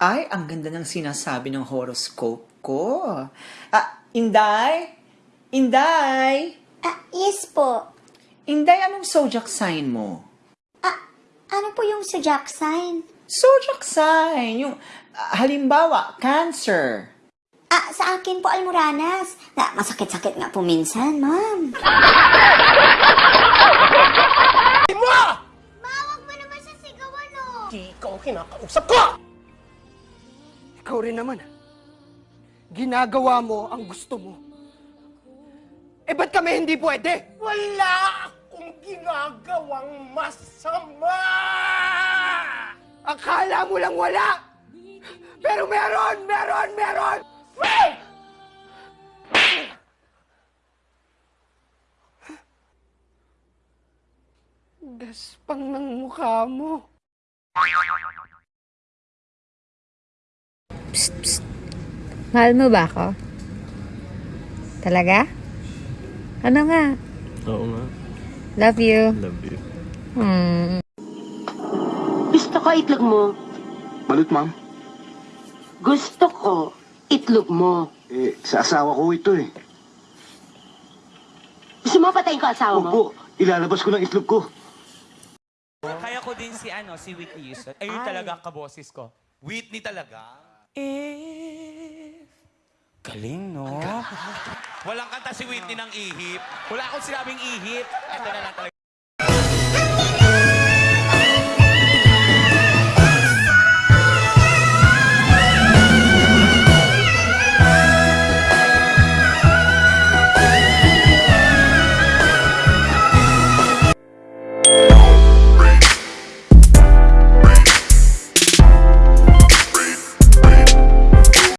Ay, ang ganda ng sinasabi ng horoscope ko. Ah, Inday? Inday? Ah, yes po. Inday, anong zodiac sign mo? Ah, ano po yung zodiac sign? Zodiac sign, yung ah, halimbawa, Cancer. Ah, sa akin po, Almoranas. Na, masakit-sakit nga po minsan, ma'am. mo! Mawag mo naman sa sigawan, oh. Di ikaw ang kinakausap ko! Ikaw rin naman. Ginagawa mo ang gusto mo. Eh, ba't kami hindi pwede? Wala akong ginagawang masama! Akala mo lang wala! Pero meron! Meron! Meron! Wait! Gaspang ng mukha mo. Mahal mo ba ako? Talaga? Ano nga? Oo nga. Love you. Love you. Hmm. Gusto ko itlog mo. Balut, ma'am. Gusto ko itlog mo. Eh, sa asawa ko ito eh. Gusto mo patayin ko asawa mo? Opo, ilalabas ko ng itlog ko. Kaya ko din si ano, si Whitney Houston. Ayun talaga kaboses ko. Whitney talaga. Eh, galing no? Walang kanta si Whitney ng ihip. Wala akong sinabing ihip. Ito na lang talaga